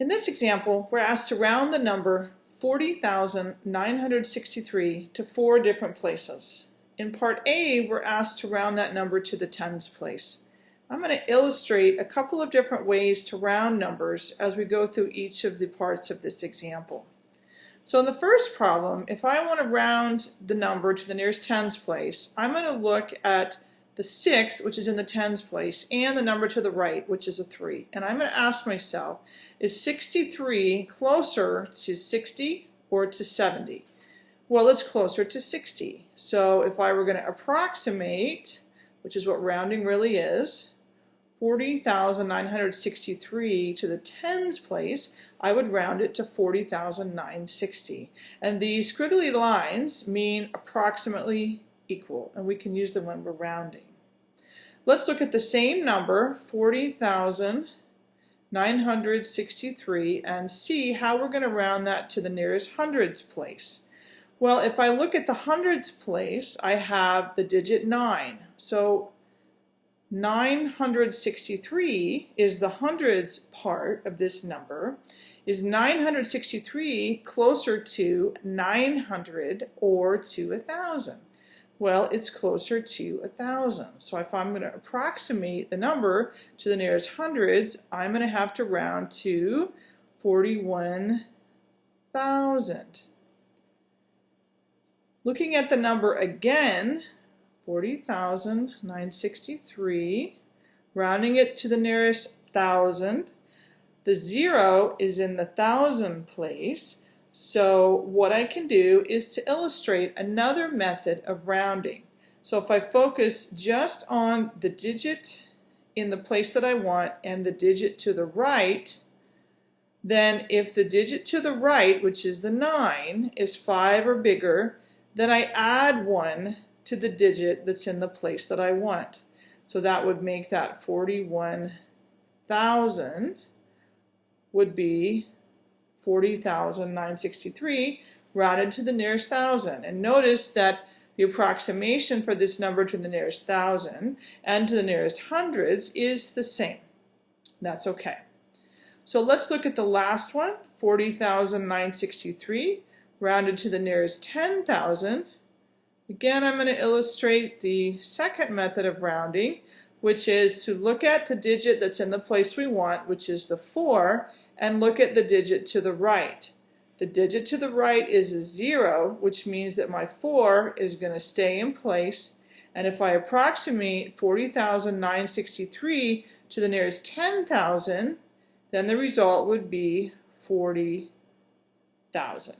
In this example, we're asked to round the number 40,963 to four different places. In part A, we're asked to round that number to the tens place. I'm going to illustrate a couple of different ways to round numbers as we go through each of the parts of this example. So in the first problem, if I want to round the number to the nearest tens place, I'm going to look at the 6, which is in the tens place, and the number to the right, which is a 3. And I'm going to ask myself, is 63 closer to 60 or to 70? Well, it's closer to 60. So if I were going to approximate, which is what rounding really is, 40,963 to the tens place, I would round it to 40,960. And these squiggly lines mean approximately equal, and we can use them when we're rounding. Let's look at the same number, 40,963, and see how we're going to round that to the nearest hundreds place. Well, if I look at the hundreds place, I have the digit 9. So 963 is the hundreds part of this number. Is 963 closer to 900 or to 1,000? Well, it's closer to a thousand. So if I'm going to approximate the number to the nearest hundreds, I'm going to have to round to 41,000. Looking at the number again, 40,963, rounding it to the nearest thousand. The zero is in the thousand place, so what I can do is to illustrate another method of rounding. So if I focus just on the digit in the place that I want and the digit to the right, then if the digit to the right, which is the 9, is 5 or bigger, then I add 1 to the digit that's in the place that I want. So that would make that 41,000 would be 40,963 rounded to the nearest thousand. And notice that the approximation for this number to the nearest thousand and to the nearest hundreds is the same. That's okay. So let's look at the last one, 40,963 rounded to the nearest 10,000. Again, I'm going to illustrate the second method of rounding, which is to look at the digit that's in the place we want, which is the 4, and look at the digit to the right. The digit to the right is a 0, which means that my 4 is going to stay in place. And if I approximate 40,963 to the nearest 10,000, then the result would be 40,000.